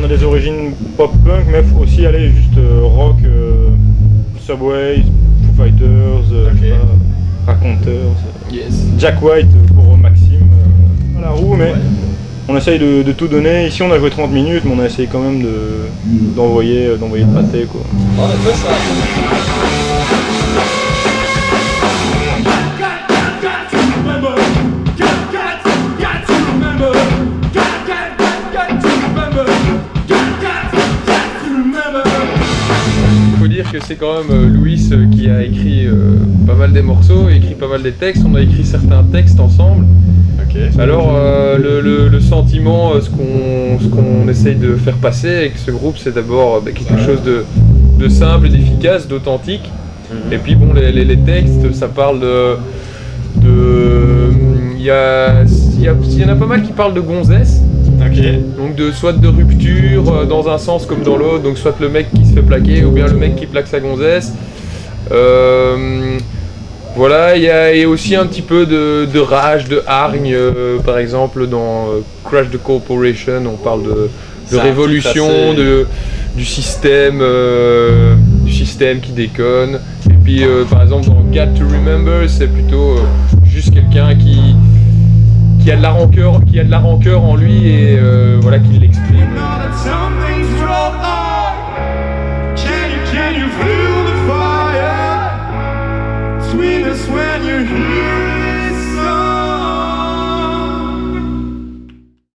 on a des origines pop-punk, mais aussi aller juste euh, rock, euh, Subway, Foo Fighters, euh, pas, Raconteurs, Yes. Jack White pour Maxime, à la roue, mais on essaye de, de tout donner. Ici on a joué 30 minutes, mais on a essayé quand même de- d'envoyer euh, d'envoyer le pâté quoi. Dire que c'est quand même euh, Louis euh, qui a écrit euh, pas mal des morceaux, écrit pas mal des textes. On a écrit certains textes ensemble. Alors euh, le, le- le sentiment, euh, ce qu'on ce qu'on essaye de faire passer avec ce groupe, c'est d'abord bah, quelque chose de, de simple et d'efficace, d'authentique. Et puis bon, les, les- les textes, ça parle de... de- Il y, a, il y, a- il y en a pas mal qui parlent de gonzesse. Donc de soit de rupture euh, dans un sens comme dans l'autre, donc soit le mec qui se fait plaquer ou bien le mec qui plaque sa gonzesse. Euh, voilà, il y a et aussi un petit peu de, de rage, de hargne, euh, par exemple dans euh, Crash the Corporation, on parle de, révolution, de, du système, euh, du système qui déconne. Et puis par exemple dans Got to Remember, c'est plutôt juste quelqu'un qui qui a de la rancœur, a de la rancœur en lui et euh, voilà qui l'exprime.